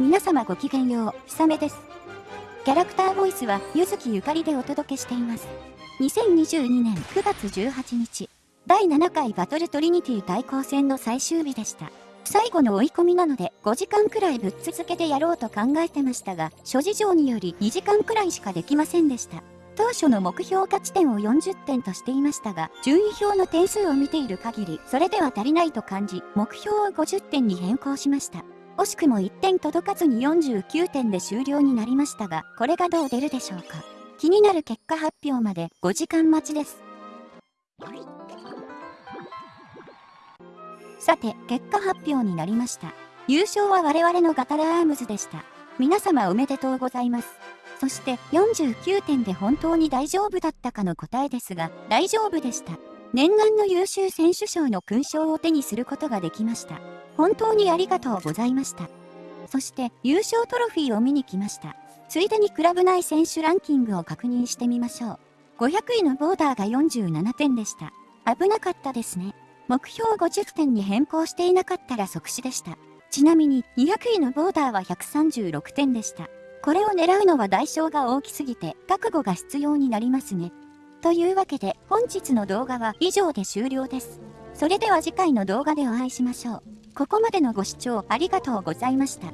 皆様ごきげんよう、ひさめです。キャラクターボイスは、ゆずきゆかりでお届けしています。2022年9月18日、第7回バトルトリニティ対抗戦の最終日でした。最後の追い込みなので5時間くらいぶっ続けてやろうと考えてましたが、諸事情により2時間くらいしかできませんでした。当初の目標価値点を40点としていましたが、順位表の点数を見ている限り、それでは足りないと感じ、目標を50点に変更しました。惜しくも1点届かずに49点で終了になりましたが、これがどう出るでしょうか。気になる結果発表まで5時間待ちです。さて、結果発表になりました。優勝は我々のガタラアームズでした。皆様おめでとうございます。そして49点で本当に大丈夫だったかの答えですが、大丈夫でした。念願の優秀選手賞の勲章を手にすることができました。本当にありがとうございました。そして優勝トロフィーを見に来ました。ついでにクラブ内選手ランキングを確認してみましょう。500位のボーダーが47点でした。危なかったですね。目標50点に変更していなかったら即死でした。ちなみに200位のボーダーは136点でした。これを狙うのは代償が大きすぎて覚悟が必要になりますね。というわけで本日の動画は以上で終了です。それでは次回の動画でお会いしましょう。ここまでのご視聴ありがとうございました。